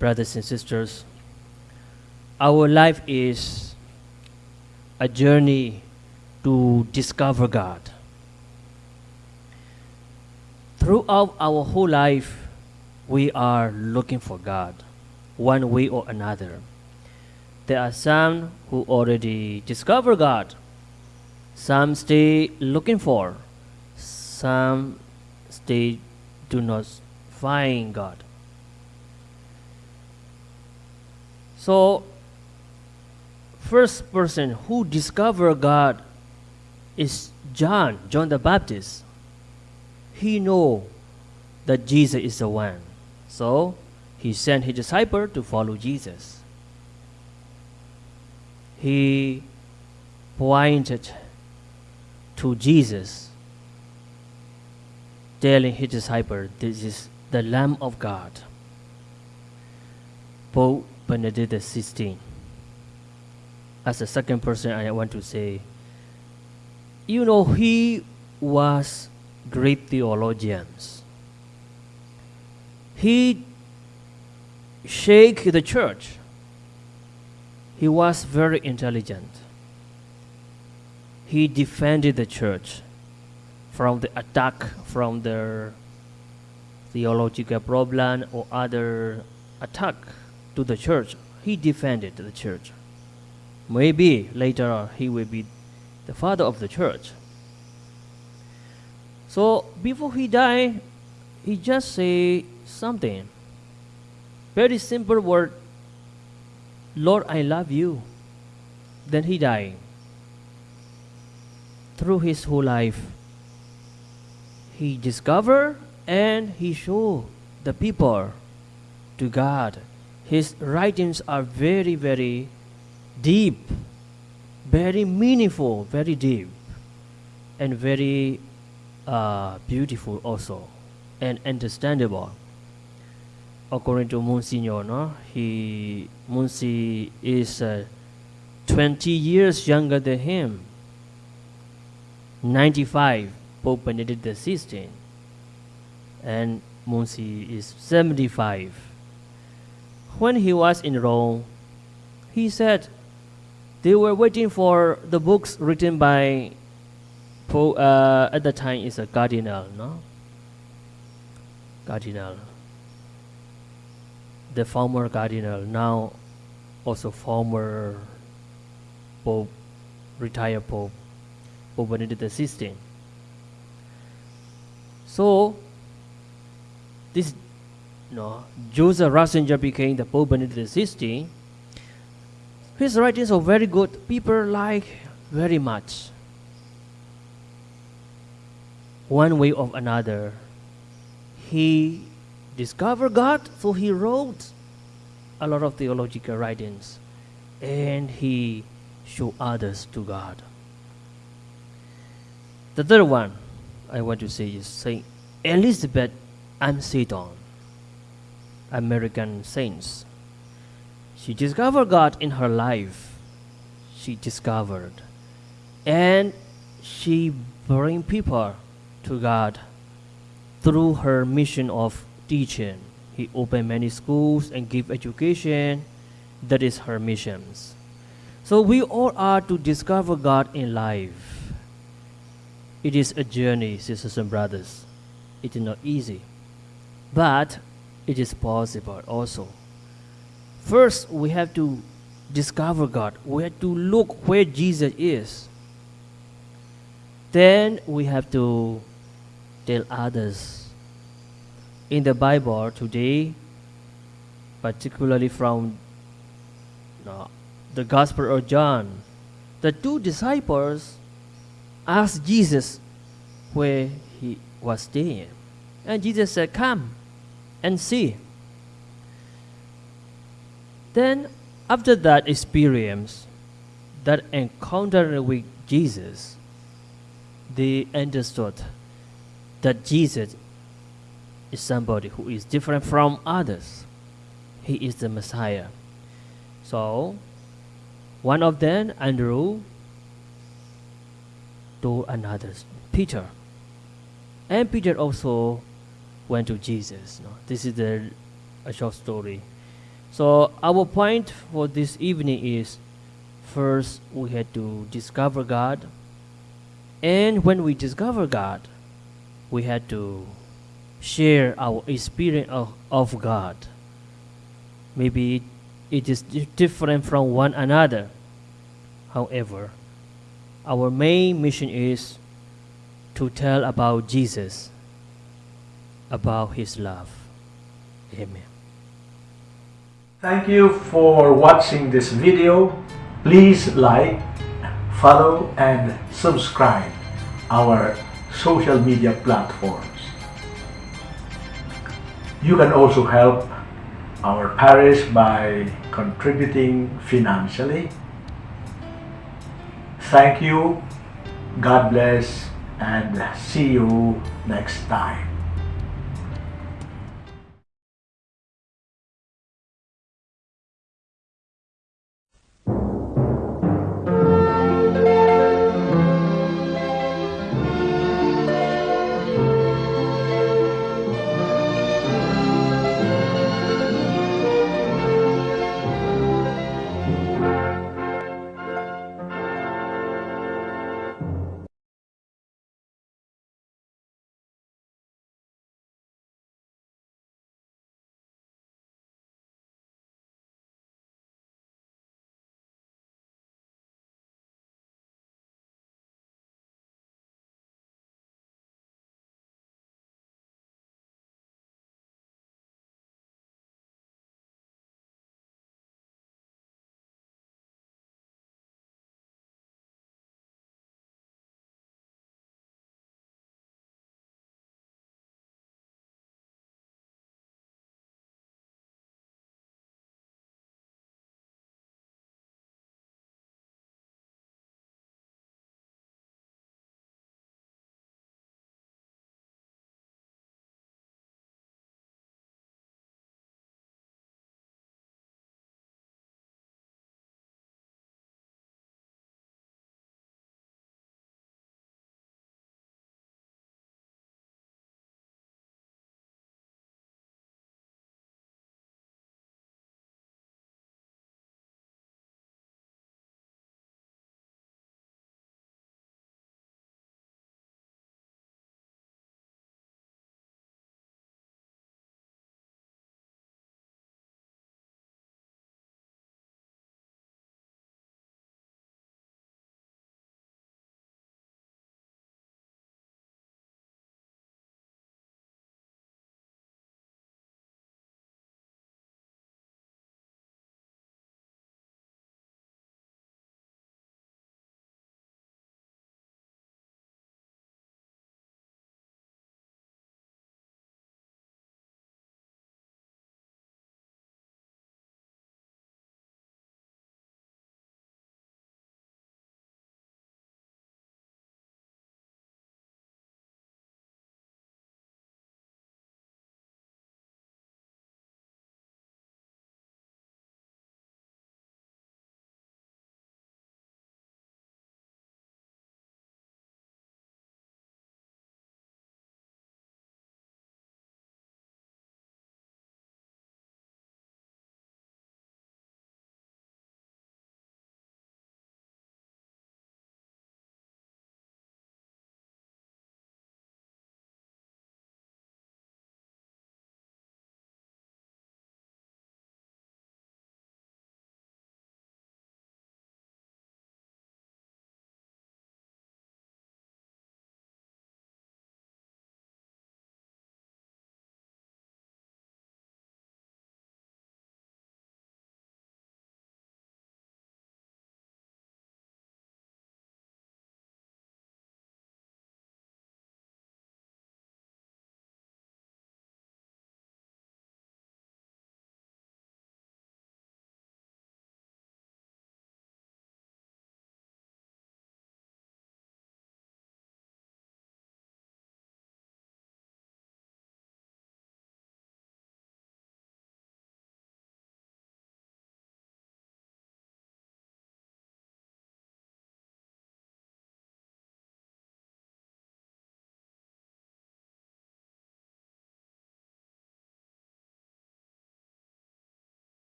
brothers and sisters, our life is a journey to discover God. Throughout our whole life, we are looking for God, one way or another. There are some who already discover God, some stay looking for, some stay do not find God. So, first person who discovered God is John, John the Baptist. He know that Jesus is the one. So, he sent his disciple to follow Jesus. He pointed to Jesus, telling his disciple, This is the Lamb of God. Pope Benedict XVI. As the second person, I want to say, you know, he was great theologians. He shake the church. He was very intelligent. He defended the church from the attack from the theological problem or other attack to the church. He defended the church. Maybe later on he will be the father of the church. So before he died, he just say something. Very simple word. Lord, I love you. Then he died. Through his whole life, he discovered and he showed the people to God. His writings are very, very deep, very meaningful, very deep, and very uh, beautiful also, and understandable. According to Monsignor, no? he Munsi is uh, 20 years younger than him. 95, Pope Benedict XVI, and Munsi is 75. When he was in Rome, he said they were waiting for the books written by uh, at the time is a cardinal, no? Cardinal. The former cardinal, now also former Pope, retired Pope, Pope Benedict XVI. So, this, no, Joseph Ratzinger became the Pope Benedict XVI. His writings are very good. People like very much. One way or another, he discovered God, so he wrote a lot of theological writings, and he showed others to God. The third one I want to say is Saint Elizabeth Seton, American saints. She discovered God in her life. She discovered, and she bring people to God through her mission of teaching. He opened many schools and give education. That is her missions. So we all are to discover God in life. It is a journey, sisters and brothers. It is not easy, but it is possible also. First, we have to discover God. We have to look where Jesus is. Then we have to tell others. In the Bible today, particularly from uh, the Gospel of John, the two disciples asked Jesus where he was staying. And Jesus said, Come and see. Then, after that experience, that encounter with Jesus, they understood that Jesus is somebody who is different from others. He is the Messiah. So, one of them, Andrew, told another, Peter. And Peter also went to Jesus. No? This is the, a short story. So our point for this evening is first we had to discover God and when we discover God we had to share our experience of, of God. Maybe it is different from one another. However, our main mission is to tell about Jesus, about his love. Amen. Thank you for watching this video. Please like, follow and subscribe our social media platforms. You can also help our parish by contributing financially. Thank you, God bless, and see you next time.